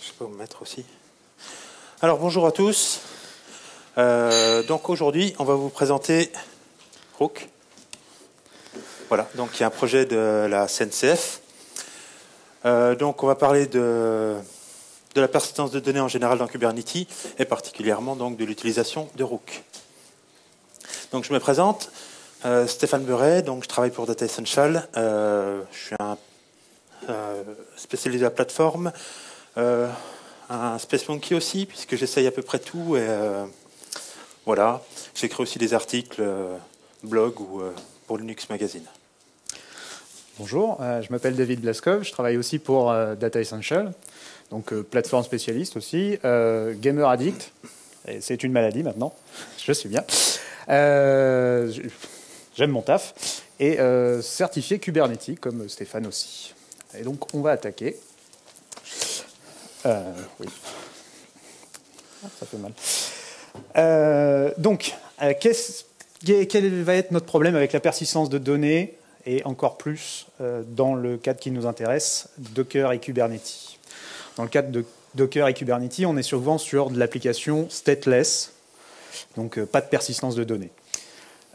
je sais pas où me mettre aussi. Alors bonjour à tous. Euh, donc aujourd'hui, on va vous présenter Rook. Voilà, donc il y a un projet de la CNCF. Euh, donc on va parler de, de la persistance de données en général dans Kubernetes et particulièrement donc de l'utilisation de Rook. Donc je me présente, euh, Stéphane Buret, donc je travaille pour Data Essential. je suis un spécialisé à la plateforme, un Space Monkey aussi, puisque j'essaye à peu près tout. Et voilà, j'écris aussi des articles, blog ou pour Linux Magazine. Bonjour, euh, je m'appelle David Blaskov, je travaille aussi pour euh, Data Essential, donc euh, plateforme spécialiste aussi, gamer addict, et c'est une maladie maintenant, je suis bien. J'aime mon taf, et certifié Kubernetes comme Stéphane aussi. Et donc on va attaquer. Oui. Ah, ça fait mal. donc, quel va être notre problème avec la persistance de données et encore plus euh, dans le cadre qui nous intéresse, Docker et Kubernetes? Dans le cadre de Docker et Kubernetes, on est souvent sur de l'application stateless, donc euh, pas de persistance de données.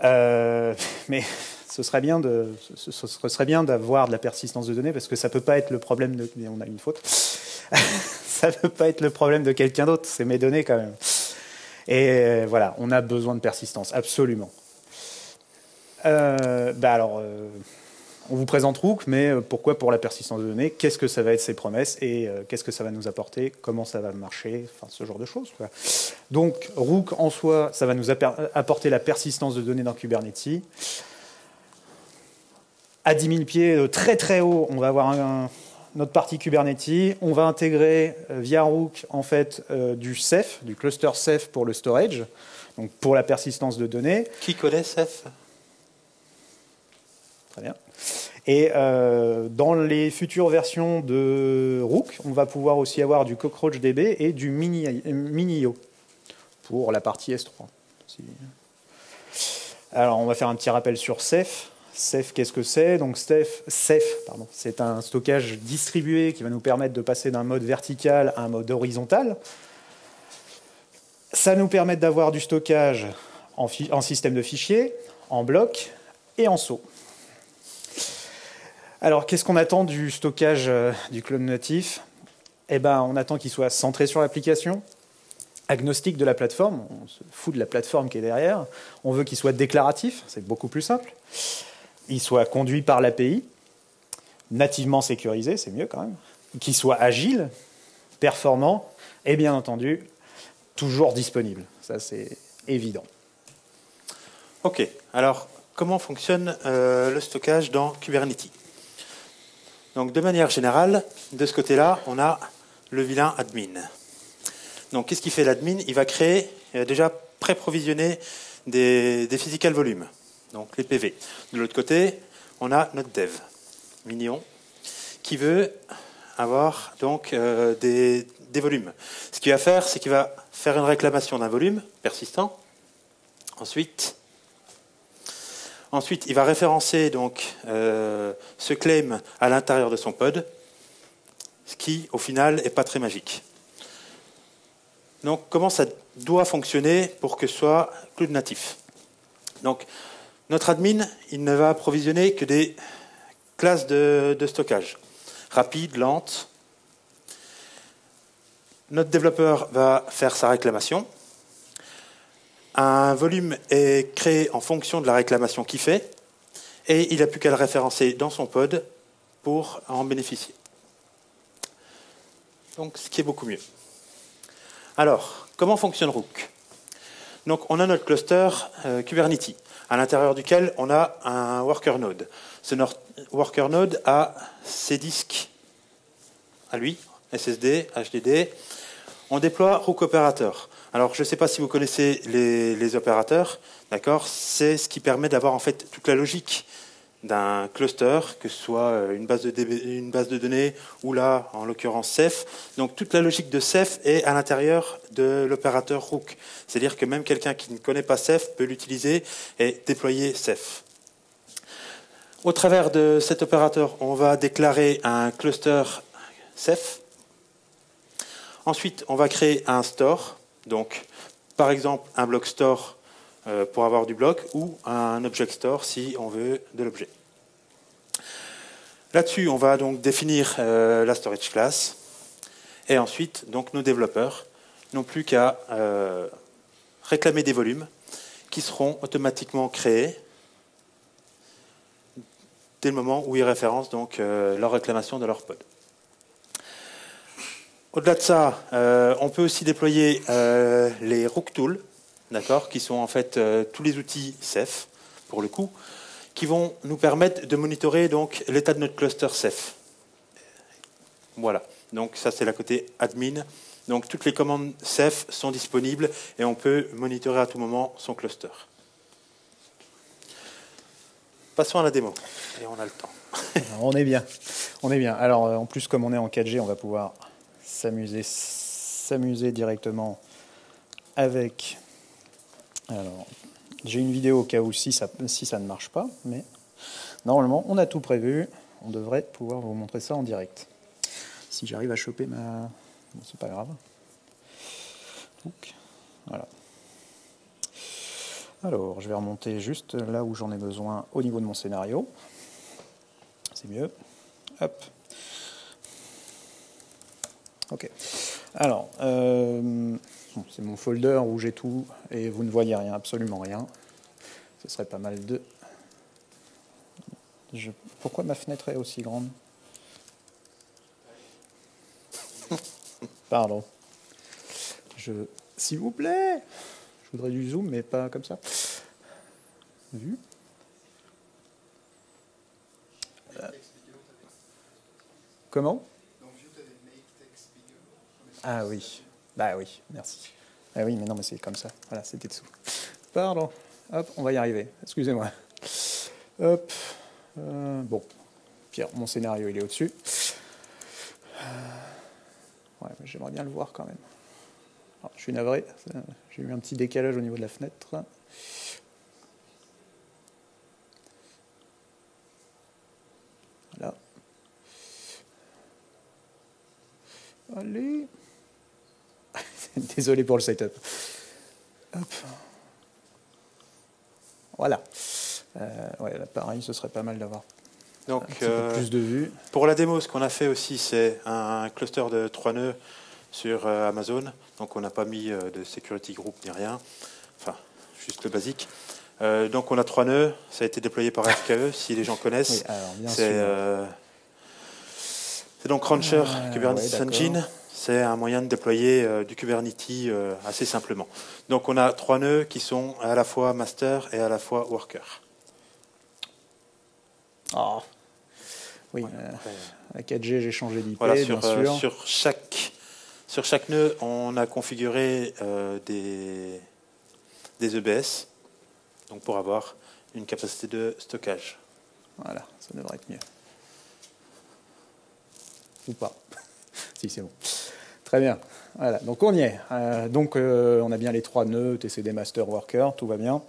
Euh, mais ce serait bien de, ce, serait bien d'avoir de la persistance de données parce que ça peut pas être le problème de, on a une faute, ça peut pas être le problème de quelqu'un d'autre, c'est mes données quand même. Et voilà, on a besoin de persistance, absolument. Euh, bah alors, euh, on vous présente Rook, mais euh, pourquoi pour la persistance de données? Qu'est-ce que ça va être ces promesses? Et qu'est-ce que ça va nous apporter? Comment ça va marcher? Enfin, ce genre de choses. Donc, Rook en soi, ça va nous apporter la persistance de données dans Kubernetes. À 10 000 pieds, très très haut, on va avoir notre partie Kubernetes. On va intégrer via Rook en fait du Ceph, du cluster Ceph pour le storage, donc pour la persistance de données. Qui connaît Ceph? Bien. Et euh, dans les futures versions de Rook, on va pouvoir aussi avoir du CockroachDB et du Minio pour la partie S3. Alors, on va faire un petit rappel sur Ceph. Ceph, qu'est-ce que c'est? Donc, Ceph, c'est un stockage distribué qui va nous permettre de passer d'un mode vertical à un mode horizontal. Ça nous permet d'avoir du stockage en, en système de fichiers, en bloc et en saut. Alors, qu'est-ce qu'on attend du stockage euh, du clone natif? Eh ben, on attend qu'il soit centré sur l'application, agnostique de la plateforme, on se fout de la plateforme qui est derrière. On veut qu'il soit déclaratif, c'est beaucoup plus simple. Il soit conduit par l'API, nativement sécurisé, c'est mieux quand même. Qu'il soit agile, performant et bien entendu toujours disponible. Ça, c'est évident. Ok, alors comment fonctionne euh, le stockage dans Kubernetes? Donc de manière générale, de ce côté-là, on a le vilain admin. Donc qu'est-ce qu'il fait l'admin? Il va créer, il va déjà pré-provisionner des, des physical volumes, donc les PV. De l'autre côté, on a notre dev, Mignon, qui veut avoir donc euh, des, volumes. Ce qu'il va faire, c'est qu'il va faire une réclamation d'un volume persistant. Ensuite, il va référencer donc euh, ce claim à l'intérieur de son pod, ce qui, au final, n'est pas très magique. Donc, comment ça doit fonctionner pour que ce soit cloud natif? Notre admin, il ne va provisionner que des classes de, stockage, rapides, lentes. Notre développeur va faire sa réclamation, un volume est créé en fonction de la réclamation qu'il fait, et il n'a plus qu'à le référencer dans son pod pour en bénéficier. Donc, ce qui est beaucoup mieux. Alors, comment fonctionne Rook? Donc, on a notre cluster euh, Kubernetes, à l'intérieur duquel on a un worker node. Ce worker node a ses disques à lui, SSD, HDD. On déploie Rook Operator. Alors, je ne sais pas si vous connaissez les, opérateurs, d'accord? C'est ce qui permet d'avoir en fait toute la logique d'un cluster, que ce soit euh, une base, de données ou là, en l'occurrence, Ceph. Donc, toute la logique de Ceph est à l'intérieur de l'opérateur Rook. C'est-à-dire que même quelqu'un qui ne connaît pas Ceph peut l'utiliser et déployer Ceph. Au travers de cet opérateur, on va déclarer un cluster Ceph Ensuite, on va créer un store. Donc, par exemple, un block store pour avoir du bloc ou un object store si on veut de l'objet. Là-dessus, on va donc définir euh, la storage class. Et ensuite, donc, nos développeurs n'ont plus qu'à euh, réclamer des volumes qui seront automatiquement créés dès le moment où ils référencent donc, leur réclamation de leur pod. Au-delà de ça, on peut aussi déployer les Rook Tools, d'accord, qui sont en fait euh, tous les outils Ceph, pour le coup, qui vont nous permettre de monitorer donc l'état de notre cluster Ceph. Voilà. Donc ça c'est la côté admin. Donc toutes les commandes Ceph sont disponibles et on peut monitorer à tout moment son cluster. Passons à la démo. Et on a le temps. on est bien. On est bien. Alors euh, en plus comme on est en 4G, on va pouvoir s'amuser s'amuser directement avec alors, j'ai une vidéo au cas où si ça, ne marche pas, mais normalement, on a tout prévu. On devrait pouvoir vous montrer ça en direct. Si j'arrive à choper ma... Bon, c'est pas grave. voilà. Alors, je vais remonter juste là où j'en ai besoin au niveau de mon scénario. C'est mieux. Hop. Ok. Alors, euh, c'est mon folder où j'ai tout et vous ne voyez rien, absolument rien. Ce serait pas mal de... Pourquoi ma fenêtre est aussi grande? Pardon. Je... S'il vous plaît Je voudrais du zoom, mais pas comme ça. Vu Comment? Ah oui. Bah oui, merci. Ah oui, mais non, mais c'est comme ça. Voilà, c'était dessous. Pardon. Hop, on va y arriver. Excusez-moi. Hop. Euh, bon. Pierre, mon scénario, il est au-dessus. Euh, ouais, mais j'aimerais bien le voir quand même. je suis navré. J'ai eu un petit décalage au niveau de la fenêtre. Voilà. Allez. Désolé pour le setup. Voilà. Euh, ouais, là, pareil, ce serait pas mal d'avoir donc, euh, plus de vues. Pour la démo, ce qu'on a fait aussi, c'est un cluster de trois nœuds sur euh, Amazon. Donc, on n'a pas mis de security group ni rien. Enfin, juste le basique. donc, on a trois nœuds. Ça a été déployé par RKE, si les gens connaissent. c'est donc Rancher Kubernetes Engine c'est un moyen de déployer euh, du Kubernetes euh, assez simplement. Donc on a trois nœuds qui sont à la fois master et à la fois worker. Ah. Oui, euh, à 4G, j'ai changé d'IP, voilà, sur, bien sûr. sur, chaque, sur chaque nœud, on a configuré des, des EBS donc pour avoir une capacité de stockage. Voilà, ça devrait être mieux. Ou pas. si, c'est bon. Très bien. Voilà, donc on y est. Euh, donc euh, on a bien les trois nœuds, TCD Master Worker, tout va bien.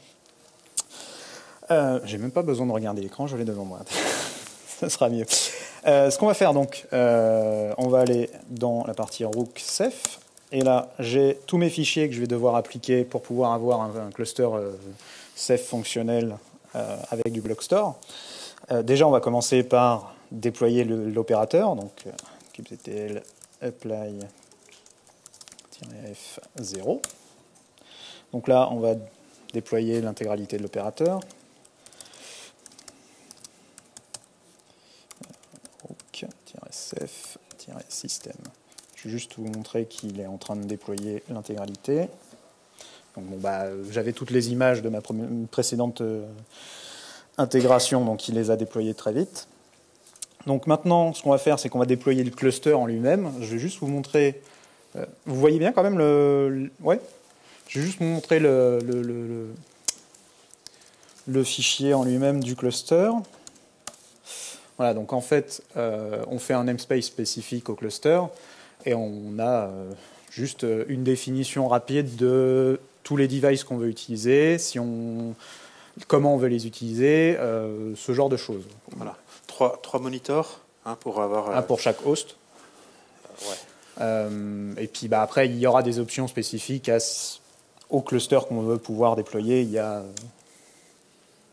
Euh, J'ai même pas besoin de regarder l'écran, je l'ai devant moi. Ça sera mieux. Euh, ce qu'on va faire donc, on va aller dans la partie Rook Ceph. Et là, j'ai tous mes fichiers que je vais devoir appliquer pour pouvoir avoir un, cluster Ceph fonctionnel avec du block store. déjà, on va commencer par déployer l'opérateur, donc kubectl apply F0. Donc là, on va déployer l'intégralité de l'opérateur. sf Je vais juste vous montrer qu'il est en train de déployer l'intégralité. bah, J'avais toutes les images de ma précédente euh, intégration, donc il les a déployées très vite. Donc maintenant, ce qu'on va faire, c'est qu'on va déployer le cluster en lui-même. Je vais juste vous montrer vous voyez bien quand même le. ouais Je vais juste vous montrer le, le, fichier en lui-même du cluster. Voilà, donc en fait, euh, on fait un namespace spécifique au cluster et on a euh, juste une définition rapide de tous les devices qu'on veut utiliser, si on, comment on veut les utiliser, ce genre de choses. Voilà, trois, trois monitors hein, pour avoir. Un pour chaque host. ouais. Euh, et puis bah, après, il y aura des options spécifiques à, au cluster qu'on veut pouvoir déployer. Il y a,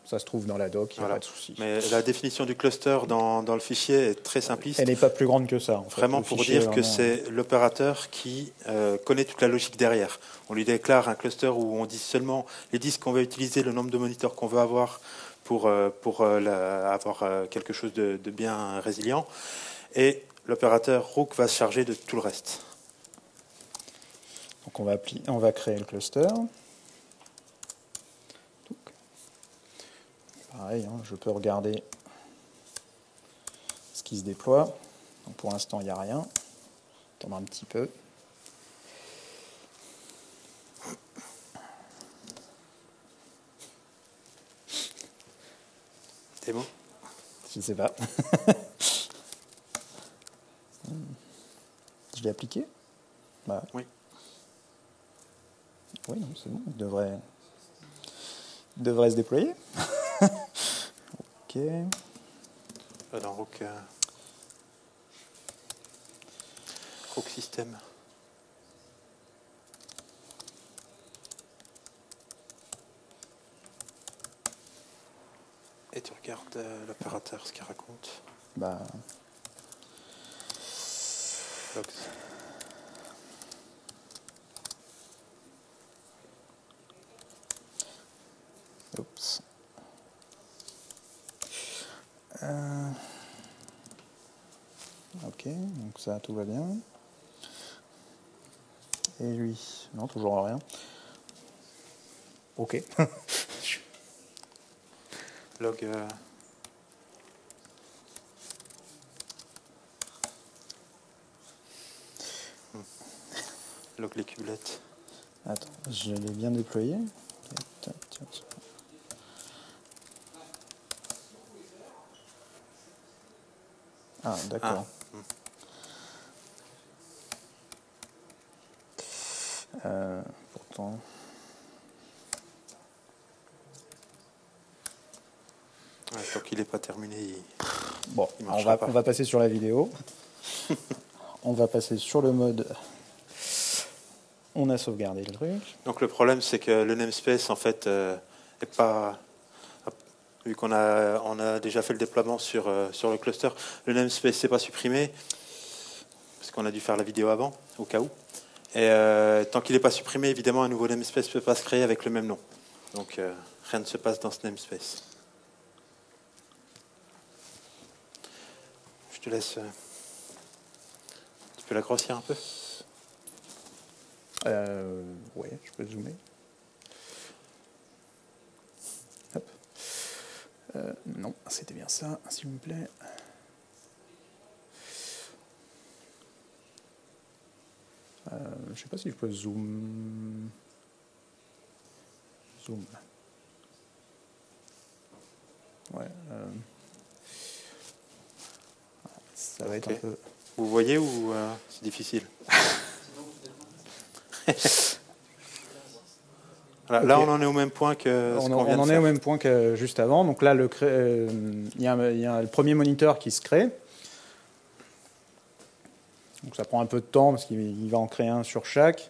ça se trouve dans la doc, il n'y a pas de souci. Mais la définition du cluster dans, dans le fichier est très simpliste. Elle n'est pas plus grande que ça. En Vraiment pour dire que c'est l'opérateur qui euh, connaît toute la logique derrière. On lui déclare un cluster où on dit seulement les disques qu'on va utiliser, le nombre de moniteurs qu'on veut avoir pour, euh, pour euh, avoir quelque chose de, de bien résilient. Et l'opérateur Rook va se charger de tout le reste. Donc on va, on va créer le cluster. Pareil, hein, je peux regarder ce qui se déploie. Donc pour l'instant, il n'y a rien. Attendre un petit peu. bon? Je ne sais pas. l'ai appliqué bah. Oui. Oui, c'est bon. Il devrait, il devrait se déployer. ok. Dans Rook, euh, Rook System. Et tu regardes euh, l'opérateur, ce qu'il raconte. Bah. Oups. Euh, ok, donc ça, tout va bien. Et lui, non, toujours rien. Ok. Log. Euh... Log les cubelettes. Attends, je l'ai bien déployé. Ah, d'accord. Ah. Euh, pourtant. tant qu'il n'est pas terminé, bon, on, va, on va passer sur la vidéo. on va passer sur le mode. On a sauvegardé le truc. Donc le problème, c'est que le namespace, en fait, n'est euh, pas vu qu'on a, déjà fait le déploiement sur, euh, le cluster. Le namespace n'est pas supprimé, parce qu'on a dû faire la vidéo avant, au cas où. Et euh, tant qu'il n'est pas supprimé, évidemment, un nouveau namespace ne peut pas se créer avec le même nom. Donc euh, rien ne se passe dans ce namespace. Je te laisse. tu peux la grossir un peu euh, Oui, je peux zoomer. Euh, non, c'était bien ça, s'il vous plaît. Euh, je ne sais pas si je peux zoom. Zoom. Ouais. Euh, ça va être un peu. Vous voyez ou c'est difficile? Là, on en est au même point que. on, en est au même point que juste avant. Donc là, euh, il y, a le premier moniteur qui se crée. Donc ça prend un peu de temps parce qu'il va en créer un sur chaque.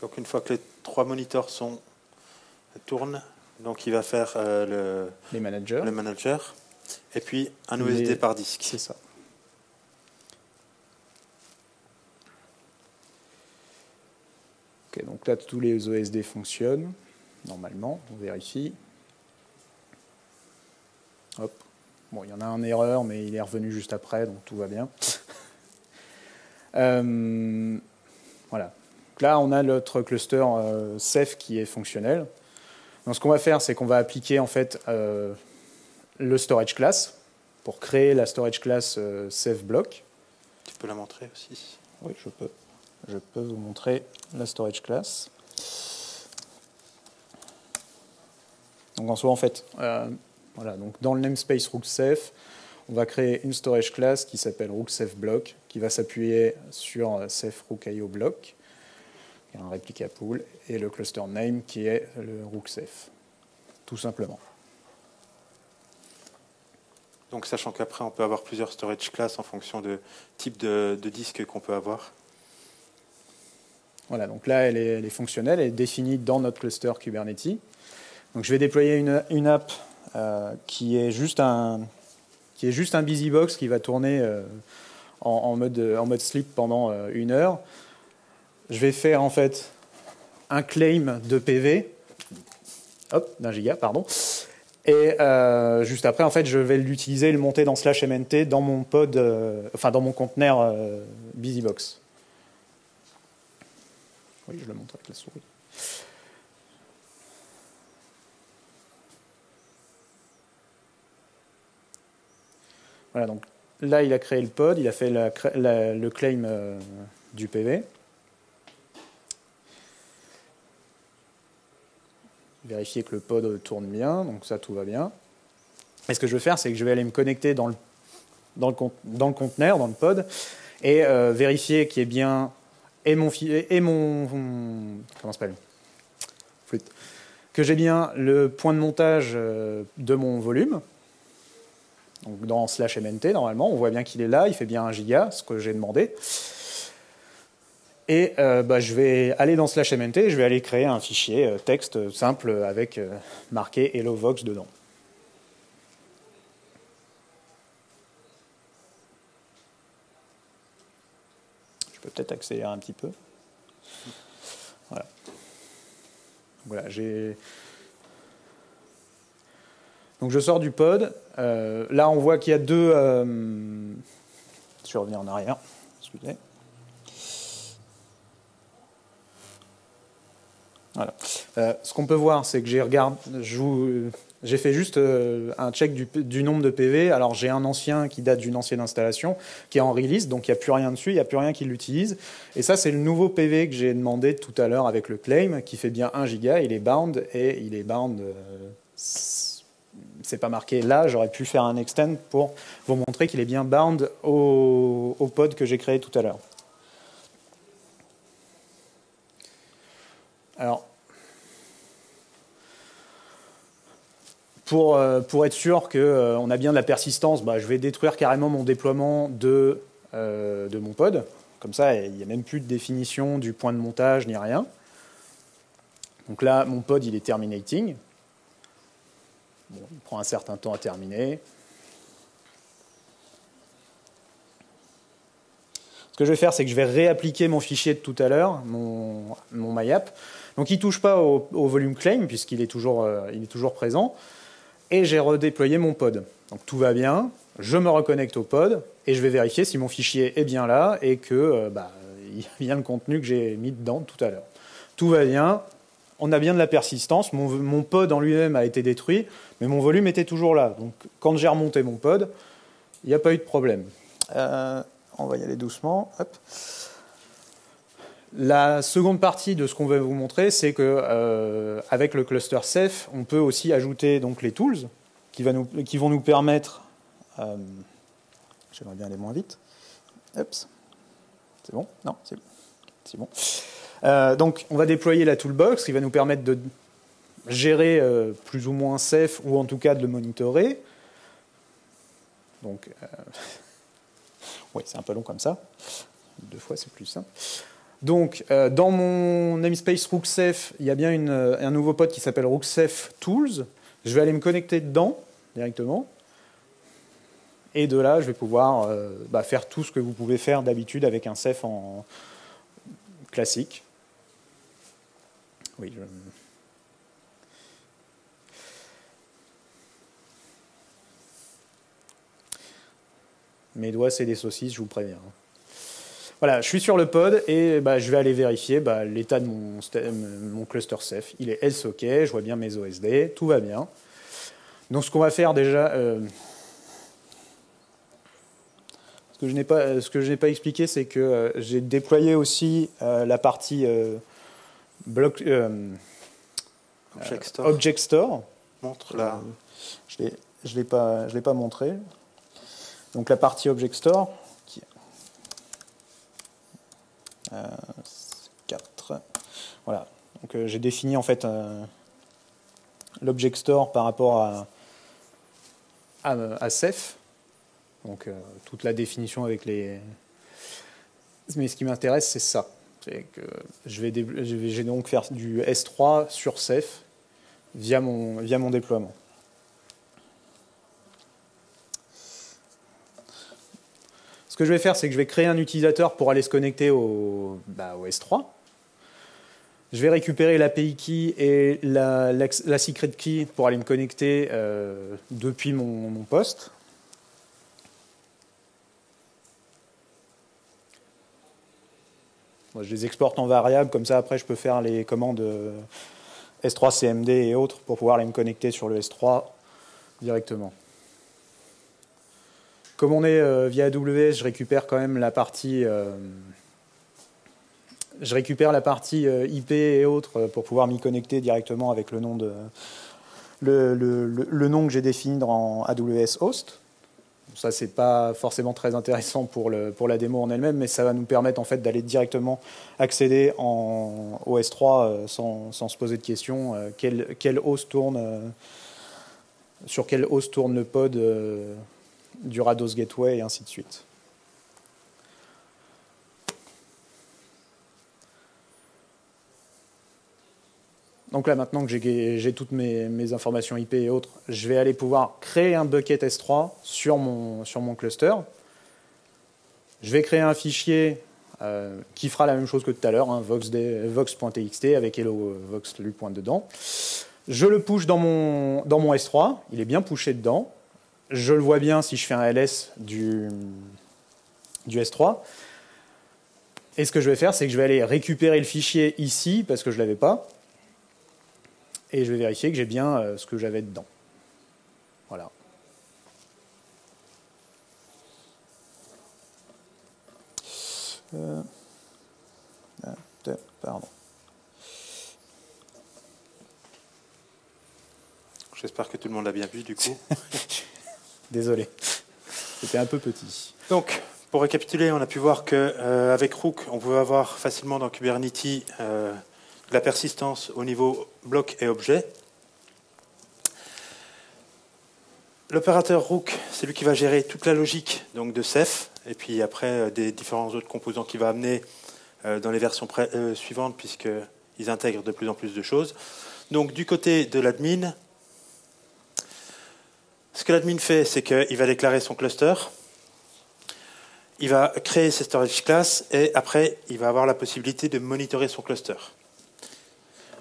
Donc une fois que les trois moniteurs sont tournent, donc il va faire euh, le, Les managers. le manager et puis un OSD par disque. C'est ça. Ok, donc là tous les OSD fonctionnent normalement, on vérifie. Hop. Bon, il y en a un erreur, mais il est revenu juste après, donc tout va bien. Euh, voilà. Donc là, on a notre cluster euh, Ceph qui est fonctionnel. Donc ce qu'on va faire, c'est qu'on va appliquer en fait euh, le storage class pour créer la storage class euh, save block. Tu peux la montrer aussi Oui, je peux. Je peux vous montrer la storage class. Donc en soi, en fait, euh, voilà, donc dans le namespace rooksafe, on va créer une storage class qui s'appelle rooksafe block, qui va s'appuyer sur safe rook block. un replica pool, et le cluster name qui est le rooksafe, tout simplement. Donc sachant qu'après on peut avoir plusieurs storage classes en fonction de type de, disque qu'on peut avoir. Voilà, donc là elle est, fonctionnelle, elle est définie dans notre cluster Kubernetes. Donc je vais déployer une, app euh, qui est juste un qui est juste un busybox qui va tourner euh, en, mode, en mode sleep pendant euh, une heure. Je vais faire en fait un claim de PV, hop, d'un giga, pardon, et euh, juste après, en fait, je vais l'utiliser le monter dans slash mnt dans mon pod, euh, enfin dans mon conteneur euh, BusyBox. Oui, je le montre avec la souris. Voilà, donc là, il a créé le pod, il a fait le claim du PV. Vérifier que le pod tourne bien, donc ça tout va bien. Et ce que je vais faire, c'est que je vais aller me connecter dans le, dans le, conteneur, dans le pod, et euh, vérifier qu'il y ait bien et mon, et mon comment s'appelle? Que j'ai bien le point de montage euh, de mon volume. Donc dans slash mnt normalement, on voit bien qu'il est là, il fait bien un giga, ce que j'ai demandé. Et euh, bah, je vais aller dans slash mnt et je vais aller créer un fichier euh, texte simple avec euh, marqué hello vox dedans. Je peux peut-être accélérer un petit peu. Voilà. Voilà, j'ai. Donc je sors du pod. là, on voit qu'il y a deux. Je vais revenir en arrière. Excusez. Voilà. Euh, ce qu'on peut voir, c'est que j'ai j'ai fait juste euh, un check du, nombre de PV. Alors j'ai un ancien qui date d'une ancienne installation, qui est en release, donc il n'y a plus rien dessus, il n'y a plus rien qui l'utilise. Et ça, c'est le nouveau PV que j'ai demandé tout à l'heure avec le claim, qui fait bien 1 giga. Il est bound et il est bound. Euh, c'est pas marqué là, j'aurais pu faire un extend pour vous montrer qu'il est bien bound au, au pod que j'ai créé tout à l'heure. Alors, pour, euh, pour être sûr qu'on euh, a bien de la persistance, bah, je vais détruire carrément mon déploiement de, euh, mon pod. Comme ça, il n'y a même plus de définition du point de montage ni rien. Donc là, mon pod, il est terminating. il prend un certain temps à terminer. Ce que je vais faire, c'est que je vais réappliquer mon fichier de tout à l'heure, mon, MyApp. Donc il ne touche pas au, volume claim puisqu'il est, est toujours présent. Et j'ai redéployé mon pod. Donc tout va bien, je me reconnecte au pod et je vais vérifier si mon fichier est bien là et que euh, bah, il y a bien le contenu que j'ai mis dedans tout à l'heure. Tout va bien, on a bien de la persistance, mon, pod en lui-même a été détruit, mais mon volume était toujours là. Donc quand j'ai remonté mon pod, il n'y a pas eu de problème. Euh, on va y aller doucement. Hop. La seconde partie de ce qu'on va vous montrer, c'est que euh, avec le cluster Ceph, on peut aussi ajouter donc les tools qui, vont nous permettre. Euh, j'aimerais bien aller moins vite. C'est bon? Non, c'est bon. Euh, donc, on va déployer la toolbox qui va nous permettre de gérer plus ou moins Ceph ou en tout cas de le monitorer. Donc, oui, c'est un peu long comme ça. Deux fois, c'est plus simple. Donc, euh, dans mon namespace Rooksafe, il y a bien euh, un nouveau pod qui s'appelle Rooksafe Tools. Je vais aller me connecter dedans directement. Et de là, je vais pouvoir euh, bah, faire tout ce que vous pouvez faire d'habitude avec un Ceph en classique. Oui, Mes doigts, c'est des saucisses, je vous préviens. Voilà, je suis sur le pod et bah, je vais aller vérifier bah, l'état de mon, cluster Ceph. Il est else OK, je vois bien mes OSD, tout va bien. Donc ce qu'on va faire déjà, euh, ce que je n'ai pas, ce que je n'ai pas expliqué, c'est que euh, j'ai déployé aussi euh, la partie bloc, Object Store. Object Store. Montre là. je ne l'ai pas, je l'ai pas montré. Donc la partie Object Store. 4. Voilà. Donc j'ai défini en fait l'object store par rapport à, à, à Ceph. Donc toute la définition avec les. Mais ce qui m'intéresse, c'est ça. Que je vais, je vais donc faire du S3 sur Ceph via mon, via mon déploiement. Que je vais faire, c'est que je vais créer un utilisateur pour aller se connecter au, bah, au S3. Je vais récupérer l'API key et la, secret key pour aller me connecter euh, depuis mon, poste. je les exporte en variable, comme ça après je peux faire les commandes euh, S3 CMD et autres pour pouvoir les me connecter sur le S3 directement. Comme on est euh, via AWS, je récupère quand même la partie, euh, je récupère la partie IP et autres pour pouvoir m'y connecter directement avec le nom de le, le nom que j'ai défini dans AWS Host. Ça, c'est pas forcément très intéressant pour, le, pour la démo en elle-même, mais ça va nous permettre en fait d'aller directement accéder en OS3 euh, sans, sans, se poser de questions. Euh, quel, quel host tourne, euh, sur quel host tourne le pod du Rados Gateway et ainsi de suite. Donc là, maintenant que j'ai toutes mes, informations IP et autres, je vais aller pouvoir créer un bucket S3 sur mon, sur mon cluster. Je vais créer un fichier euh, qui fera la même chose que tout à l'heure, hein, vox.txt avec hello vox pointe dedans. Je le push dans mon, dans mon S3, il est bien pushé dedans. Je le vois bien si je fais un ls du, du S3. Et ce que je vais faire, c'est que je vais aller récupérer le fichier ici, parce que je ne l'avais pas, et je vais vérifier que j'ai bien euh, ce que j'avais dedans. Voilà. Euh, ah, pardon. J'espère que tout le monde l'a bien vu du coup. Désolé, c'était un peu petit. Donc, pour récapituler, on a pu voir qu'avec euh, Rook, on pouvait avoir facilement dans Kubernetes la persistance au niveau bloc et objet. L'opérateur Rook, c'est lui qui va gérer toute la logique donc de Ceph, et puis après euh, des différents autres composants qu'il va amener euh, dans les versions euh, suivantes, puisqu'ils intègrent de plus en plus de choses. Donc du côté de l'admin, ce que l'admin fait, c'est qu'il va déclarer son cluster, il va créer ses storage classes, et après, il va avoir la possibilité de monitorer son cluster.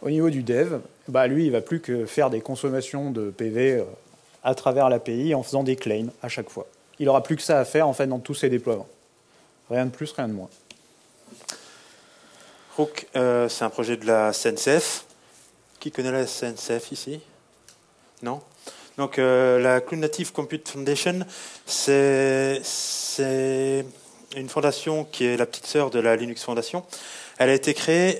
Au niveau du dev, bah lui, il va plus que faire des consommations de PV euh, à travers l'API en faisant des claims à chaque fois. Il n'aura plus que ça à faire en fait dans tous ses déploiements. Rien de plus, rien de moins. Rook, euh, c'est un projet de la CNCF. Qui connaît la CNCF ici? Non? Donc euh, la Cloud Native Compute Foundation, c'est une fondation qui est la petite sœur de la Linux Foundation. Elle a été créée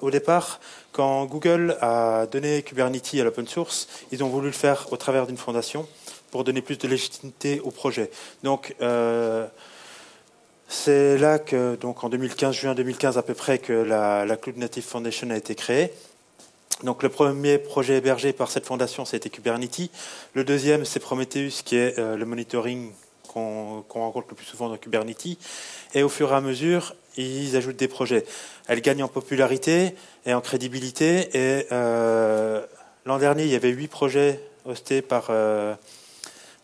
au départ quand Google a donné Kubernetes à l'open source, ils ont voulu le faire au travers d'une fondation pour donner plus de légitimité au projet. Donc, euh, c'est là que, donc en 2015, juin 2015 à peu près, que la, Cloud Native Foundation a été créée. Donc le premier projet hébergé par cette fondation, c'était Kubernetes. Le deuxième, c'est Prometheus, qui est euh, le monitoring qu'on rencontre le plus souvent dans Kubernetes. Et au fur et à mesure, ils ajoutent des projets. Elle gagne en popularité et en crédibilité. Et euh, l'an dernier, il y avait huit projets hostés par, euh,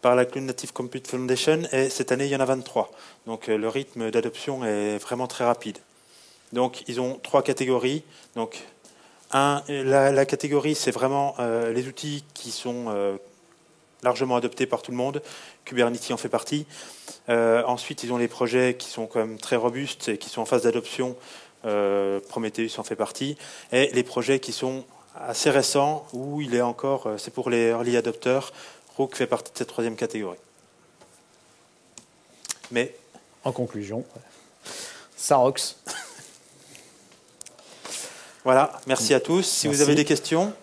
par la Cloud Native Compute Foundation et cette année, il y en a 23. Donc le rythme d'adoption est vraiment très rapide. Donc ils ont trois catégories. Donc la, catégorie, c'est vraiment les outils qui sont largement adoptés par tout le monde. Kubernetes en fait partie. Euh, ensuite, ils ont les projets qui sont quand même très robustes et qui sont en phase d'adoption. Euh, Prometheus en fait partie. Et les projets qui sont assez récents, où il est encore, euh, c'est pour les early adopters. Rook fait partie de cette troisième catégorie. Mais. En conclusion, Sarox. Voilà, merci à tous. Si vous avez des questions.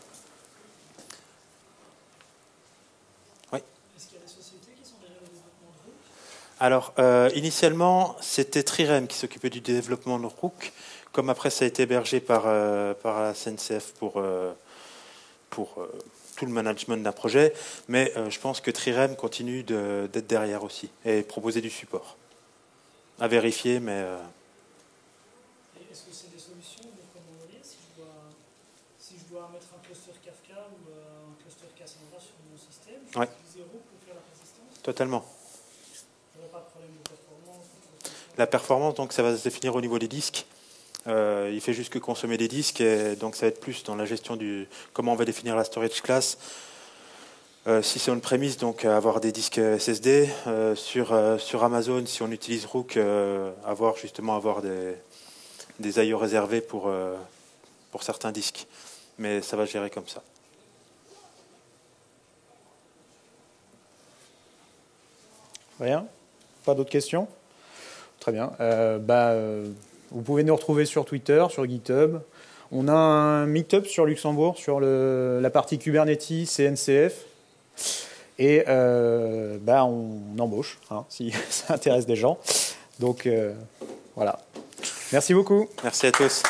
Alors, euh, initialement, c'était Trirem qui s'occupait du développement de Rook. comme après ça a été hébergé par, par la CNCF pour, pour tout le management d'un projet, mais je pense que Trirem continue d'être derrière aussi et proposer du support. À vérifier, mais... Est-ce que c'est des solutions si je dois, si je dois mettre un cluster Kafka ou un cluster Cassandra sur mon système, je Totalement. La performance, donc, ça va se définir au niveau des disques. Euh, il fait juste que consommer des disques, et donc ça va être plus dans la gestion du comment on va définir la storage class. Euh, si c'est une prémisse, donc avoir des disques SSD euh, sur sur Amazon, si on utilise Rook, avoir justement avoir des des IO réservés pour pour certains disques, mais ça va gérer comme ça. Rien? Pas d'autres questions? Très bien. bah, vous pouvez nous retrouver sur Twitter, sur GitHub. On a un meetup sur Luxembourg sur la partie Kubernetes CNCF. Et euh, bah, on embauche hein, si ça intéresse des gens. Donc euh, voilà. Merci beaucoup. Merci à tous.